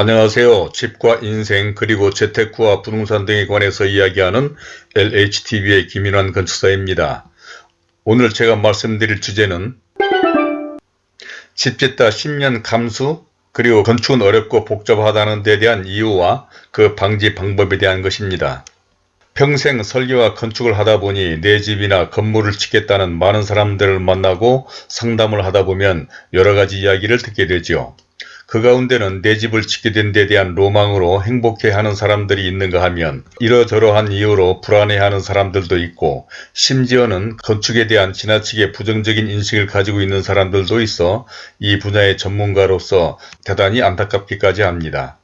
안녕하세요. 집과 인생 그리고 재테크와 부동산 등에 관해서 이야기하는 LHTV의 김인환 건축사입니다. 오늘 제가 말씀드릴 주제는 집 짓다 10년 감수 그리고 건축은 어렵고 복잡하다는 데 대한 이유와 그 방지 방법에 대한 것입니다. 평생 설계와 건축을 하다 보니 내 집이나 건물을 짓겠다는 많은 사람들을 만나고 상담을 하다 보면 여러 가지 이야기를 듣게 되죠. 그 가운데는 내 집을 짓게 된 데 대한 로망으로 행복해하는 사람들이 있는가 하면 이러저러한 이유로 불안해하는 사람들도 있고 심지어는 건축에 대한 지나치게 부정적인 인식을 가지고 있는 사람들도 있어 이 분야의 전문가로서 대단히 안타깝기까지 합니다.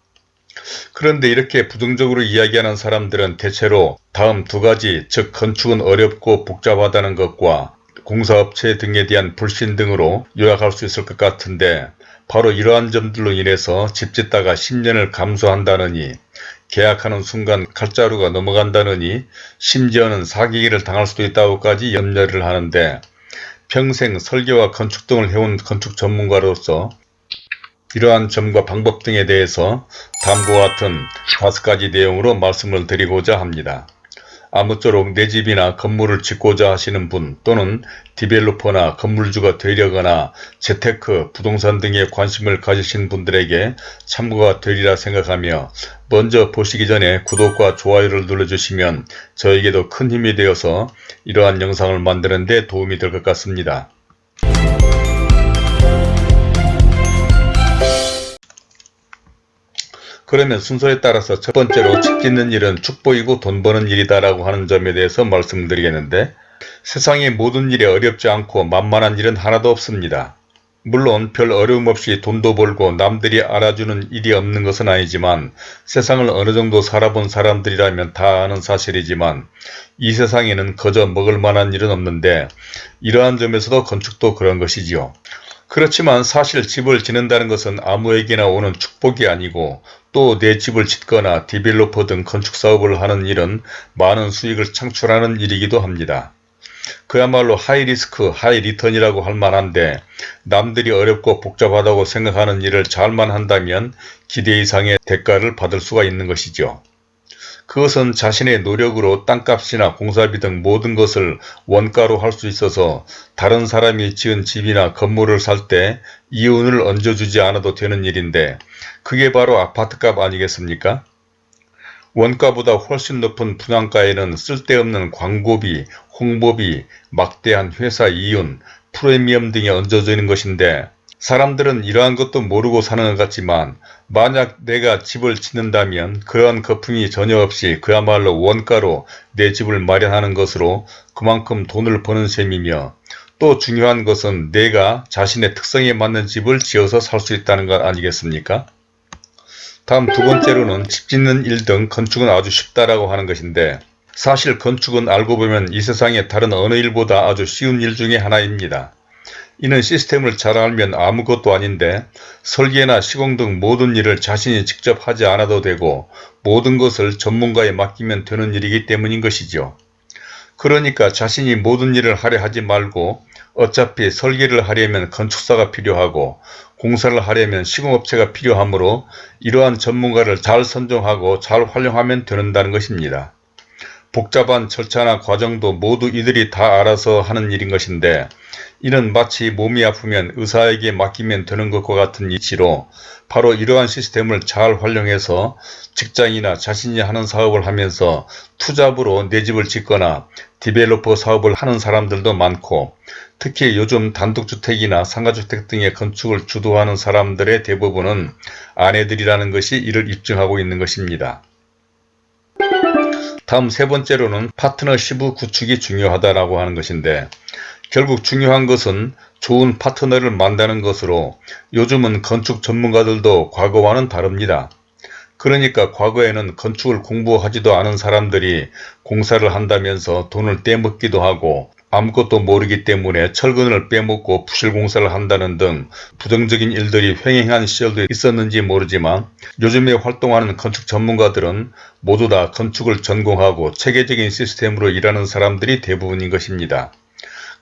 그런데 이렇게 부정적으로 이야기하는 사람들은 대체로 다음 두 가지 즉 건축은 어렵고 복잡하다는 것과 공사업체 등에 대한 불신 등으로 요약할 수 있을 것 같은데 바로 이러한 점들로 인해서 집 짓다가 10년을 감수한다느니 계약하는 순간 칼자루가 넘어간다느니 심지어는 사기기를 당할 수도 있다고까지 염려를 하는데 평생 설계와 건축 등을 해온 건축 전문가로서 이러한 점과 방법 등에 대해서 다음과 같은 다섯 가지 내용으로 말씀을 드리고자 합니다. 아무쪼록 내 집이나 건물을 짓고자 하시는 분 또는 디벨로퍼나 건물주가 되려거나 재테크, 부동산 등에 관심을 가지신 분들에게 참고가 되리라 생각하며 먼저 보시기 전에 구독과 좋아요를 눌러주시면 저에게도 큰 힘이 되어서 이러한 영상을 만드는 데 도움이 될 것 같습니다. 그러면 순서에 따라서 첫 번째로 집 짓는 일은 축복이고 돈 버는 일이다 라고 하는 점에 대해서 말씀드리겠는데 세상의 모든 일이 어렵지 않고 만만한 일은 하나도 없습니다. 물론 별 어려움 없이 돈도 벌고 남들이 알아주는 일이 없는 것은 아니지만 세상을 어느 정도 살아본 사람들이라면 다 아는 사실이지만 이 세상에는 거저 먹을 만한 일은 없는데 이러한 점에서도 건축도 그런 것이지요. 그렇지만 사실 집을 짓는다는 것은 아무에게나 오는 축복이 아니고 또 내 집을 짓거나 디벨로퍼 등 건축사업을 하는 일은 많은 수익을 창출하는 일이기도 합니다. 그야말로 high risk high return이라고 할 만한데 남들이 어렵고 복잡하다고 생각하는 일을 잘만 한다면 기대 이상의 대가를 받을 수가 있는 것이죠. 그것은 자신의 노력으로 땅값이나 공사비 등 모든 것을 원가로 할 수 있어서 다른 사람이 지은 집이나 건물을 살 때 이윤을 얹어주지 않아도 되는 일인데 그게 바로 아파트값 아니겠습니까? 원가보다 훨씬 높은 분양가에는 쓸데없는 광고비, 홍보비, 막대한 회사 이윤, 프리미엄 등이 얹어지는 것인데 사람들은 이러한 것도 모르고 사는 것 같지만 만약 내가 집을 짓는다면 그러한 거품이 전혀 없이 그야말로 원가로 내 집을 마련하는 것으로 그만큼 돈을 버는 셈이며 또 중요한 것은 내가 자신의 특성에 맞는 집을 지어서 살 수 있다는 것 아니겠습니까? 다음 두 번째로는 집 짓는 일 등 건축은 아주 쉽다라고 하는 것인데 사실 건축은 알고 보면 이 세상의 다른 어느 일보다 아주 쉬운 일 중에 하나입니다. 이는 시스템을 잘 알면 아무것도 아닌데 설계나 시공 등 모든 일을 자신이 직접 하지 않아도 되고 모든 것을 전문가에 맡기면 되는 일이기 때문인 것이죠. 그러니까 자신이 모든 일을 하려 하지 말고 어차피 설계를 하려면 건축사가 필요하고 공사를 하려면 시공업체가 필요하므로 이러한 전문가를 잘 선정하고 잘 활용하면 되는다는 것입니다. 복잡한 절차나 과정도 모두 이들이 다 알아서 하는 일인 것인데 이는 마치 몸이 아프면 의사에게 맡기면 되는 것과 같은 이치로 바로 이러한 시스템을 잘 활용해서 직장이나 자신이 하는 사업을 하면서 투잡으로 내 집을 짓거나 디벨로퍼 사업을 하는 사람들도 많고 특히 요즘 단독주택이나 상가주택 등의 건축을 주도하는 사람들의 대부분은 아내들이라는 것이 이를 입증하고 있는 것입니다. 다음 세 번째로는 파트너십의 구축이 중요하다라고 하는 것인데 결국 중요한 것은 좋은 파트너를 만드는 것으로 요즘은 건축 전문가들도 과거와는 다릅니다. 그러니까 과거에는 건축을 공부하지도 않은 사람들이 공사를 한다면서 돈을 떼먹기도 하고 아무것도 모르기 때문에 철근을 빼먹고 부실공사를 한다는 등 부정적인 일들이 횡행한 시절도 있었는지 모르지만 요즘에 활동하는 건축 전문가들은 모두 다 건축을 전공하고 체계적인 시스템으로 일하는 사람들이 대부분인 것입니다.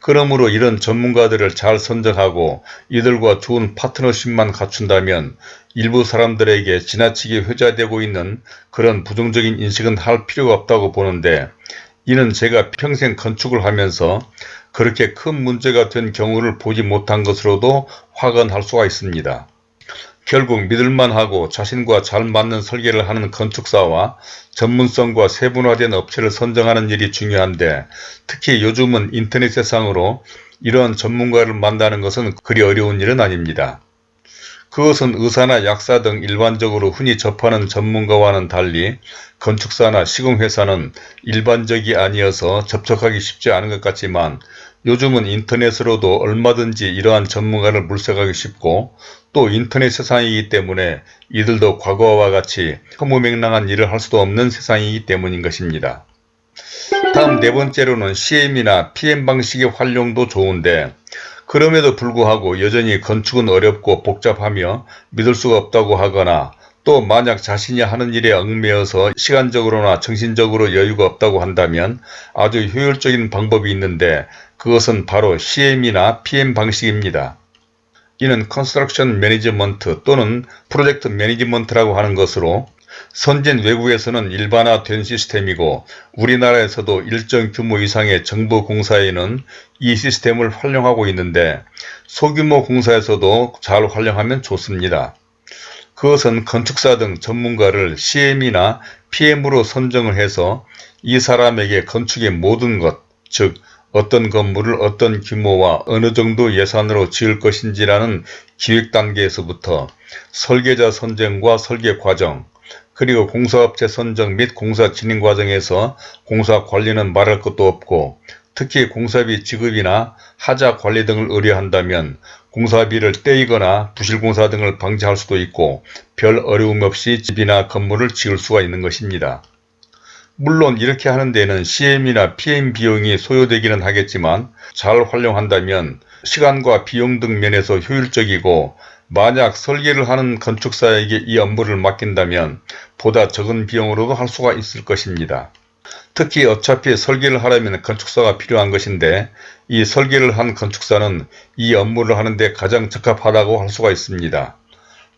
그러므로 이런 전문가들을 잘 선정하고 이들과 좋은 파트너십만 갖춘다면 일부 사람들에게 지나치게 회자되고 있는 그런 부정적인 인식은 할 필요가 없다고 보는데 이는 제가 평생 건축을 하면서 그렇게 큰 문제가 된 경우를 보지 못한 것으로도 확언할 수가 있습니다. 결국 믿을만하고 자신과 잘 맞는 설계를 하는 건축사와 전문성과 세분화된 업체를 선정하는 일이 중요한데 특히 요즘은 인터넷 세상으로 이러한 전문가를 만나는 것은 그리 어려운 일은 아닙니다. 그것은 의사나 약사 등 일반적으로 흔히 접하는 전문가와는 달리 건축사나 시공회사는 일반적이 아니어서 접촉하기 쉽지 않은 것 같지만 요즘은 인터넷으로도 얼마든지 이러한 전문가를 물색하기 쉽고 또 인터넷 세상이기 때문에 이들도 과거와 같이 허무맹랑한 일을 할 수도 없는 세상이기 때문인 것입니다. 다음 네 번째로는 CM이나 PM 방식의 활용도 좋은데 그럼에도 불구하고 여전히 건축은 어렵고 복잡하며 믿을 수가 없다고 하거나 또 만약 자신이 하는 일에 얽매여서 시간적으로나 정신적으로 여유가 없다고 한다면 아주 효율적인 방법이 있는데 그것은 바로 CM이나 PM 방식입니다. 이는 construction management 또는 project management라고 하는 것으로 선진 외국에서는 일반화된 시스템이고 우리나라에서도 일정 규모 이상의 정부 공사에는 이 시스템을 활용하고 있는데 소규모 공사에서도 잘 활용하면 좋습니다. 그것은 건축사 등 전문가를 CM이나 PM으로 선정을 해서 이 사람에게 건축의 모든 것, 즉 어떤 건물을 어떤 규모와 어느 정도 예산으로 지을 것인지라는 기획 단계에서부터 설계자 선정과 설계 과정, 그리고 공사업체 선정 및 공사 진행 과정에서 공사 관리는 말할 것도 없고 특히 공사비 지급이나 하자 관리 등을 의뢰한다면 공사비를 떼이거나 부실공사 등을 방지할 수도 있고 별 어려움 없이 집이나 건물을 지을 수가 있는 것입니다. 물론 이렇게 하는 데는 CM이나 PM 비용이 소요되기는 하겠지만 잘 활용한다면 시간과 비용 등 면에서 효율적이고 만약 설계를 하는 건축사에게 이 업무를 맡긴다면 보다 적은 비용으로도 할 수가 있을 것입니다. 특히 어차피 설계를 하려면 건축사가 필요한 것인데 이 설계를 한 건축사는 이 업무를 하는데 가장 적합하다고 할 수가 있습니다.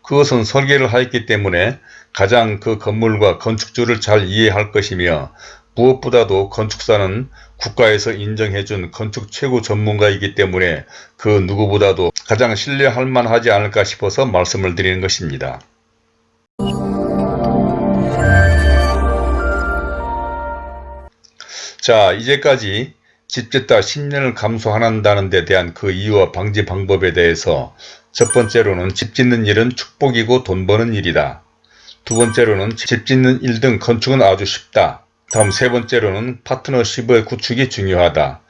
그것은 설계를 하였기 때문에 가장 그 건물과 건축주를 잘 이해할 것이며 무엇보다도 건축사는 국가에서 인정해준 건축 최고 전문가이기 때문에 그 누구보다도 가장 신뢰할 만하지 않을까 싶어서 말씀을 드리는 것입니다. 자 이제까지 집짓다 10년을 감소한다는 데 대한 그 이유와 방지 방법에 대해서 첫 번째로는 집 짓는 일은 축복이고 돈 버는 일이다. 두 번째로는 집 짓는 일 등 건축은 아주 쉽다. 다음 세 번째로는 파트너십의 구축이 중요하다.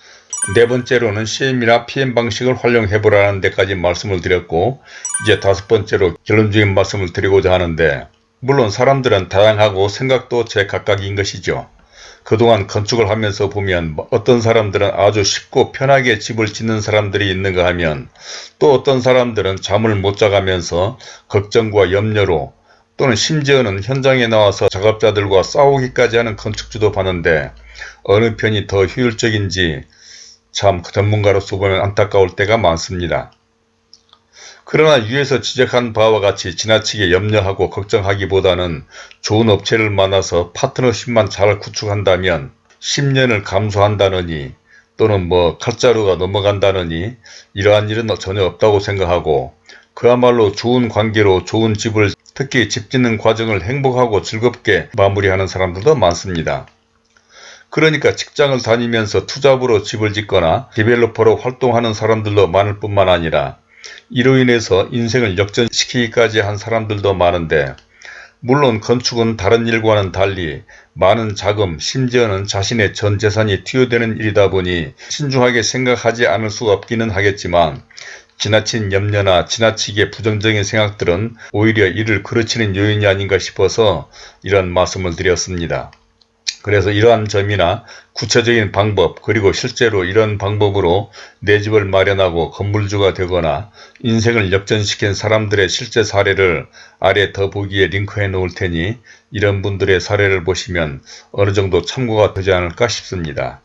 네 번째로는 CM이나 PM 방식을 활용해 보라는 데까지 말씀을 드렸고 이제 다섯 번째로 결론적인 말씀을 드리고자 하는데 물론 사람들은 다양하고 생각도 제각각인 것이죠. 그동안 건축을 하면서 보면 어떤 사람들은 아주 쉽고 편하게 집을 짓는 사람들이 있는가 하면 또 어떤 사람들은 잠을 못 자가면서 걱정과 염려로 또는 심지어는 현장에 나와서 작업자들과 싸우기까지 하는 건축주도 봤는데 어느 편이 더 효율적인지 참 전문가로서 보면 안타까울 때가 많습니다. 그러나 위에서 지적한 바와 같이 지나치게 염려하고 걱정하기보다는 좋은 업체를 만나서 파트너십만 잘 구축한다면 10년을 감수한다느니 또는 뭐 칼자루가 넘어간다느니 이러한 일은 전혀 없다고 생각하고 그야말로 좋은 관계로 좋은 집을 특히 집 짓는 과정을 행복하고 즐겁게 마무리하는 사람들도 많습니다. 그러니까 직장을 다니면서 투잡으로 집을 짓거나 디벨로퍼로 활동하는 사람들도 많을 뿐만 아니라 이로 인해서 인생을 역전시키기까지 한 사람들도 많은데 물론 건축은 다른 일과는 달리 많은 자금 심지어는 자신의 전 재산이 투여되는 일이다 보니 신중하게 생각하지 않을 수 없기는 하겠지만 지나친 염려나 지나치게 부정적인 생각들은 오히려 이를 그르치는 요인이 아닌가 싶어서 이런 말씀을 드렸습니다. 그래서 이러한 점이나 구체적인 방법 그리고 실제로 이런 방법으로 내 집을 마련하고 건물주가 되거나 인생을 역전시킨 사람들의 실제 사례를 아래 더보기에 링크해 놓을 테니 이런 분들의 사례를 보시면 어느 정도 참고가 되지 않을까 싶습니다.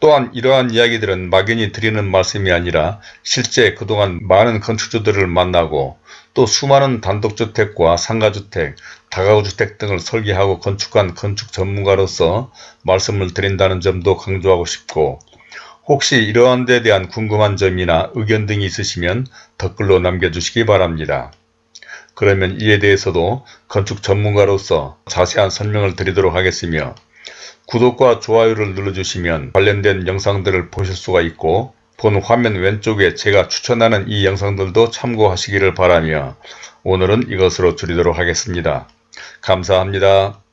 또한 이러한 이야기들은 막연히 드리는 말씀이 아니라 실제 그동안 많은 건축주들을 만나고 또 수많은 단독주택과 상가주택, 다가구주택 등을 설계하고 건축한 건축 전문가로서 말씀을 드린다는 점도 강조하고 싶고 혹시 이러한 데 대한 궁금한 점이나 의견 등이 있으시면 댓글로 남겨주시기 바랍니다. 그러면 이에 대해서도 건축 전문가로서 자세한 설명을 드리도록 하겠으며 구독과 좋아요를 눌러주시면 관련된 영상들을 보실 수가 있고 본 화면 왼쪽에 제가 추천하는 이 영상들도 참고하시기를 바라며 오늘은 이것으로 줄이도록 하겠습니다. 감사합니다.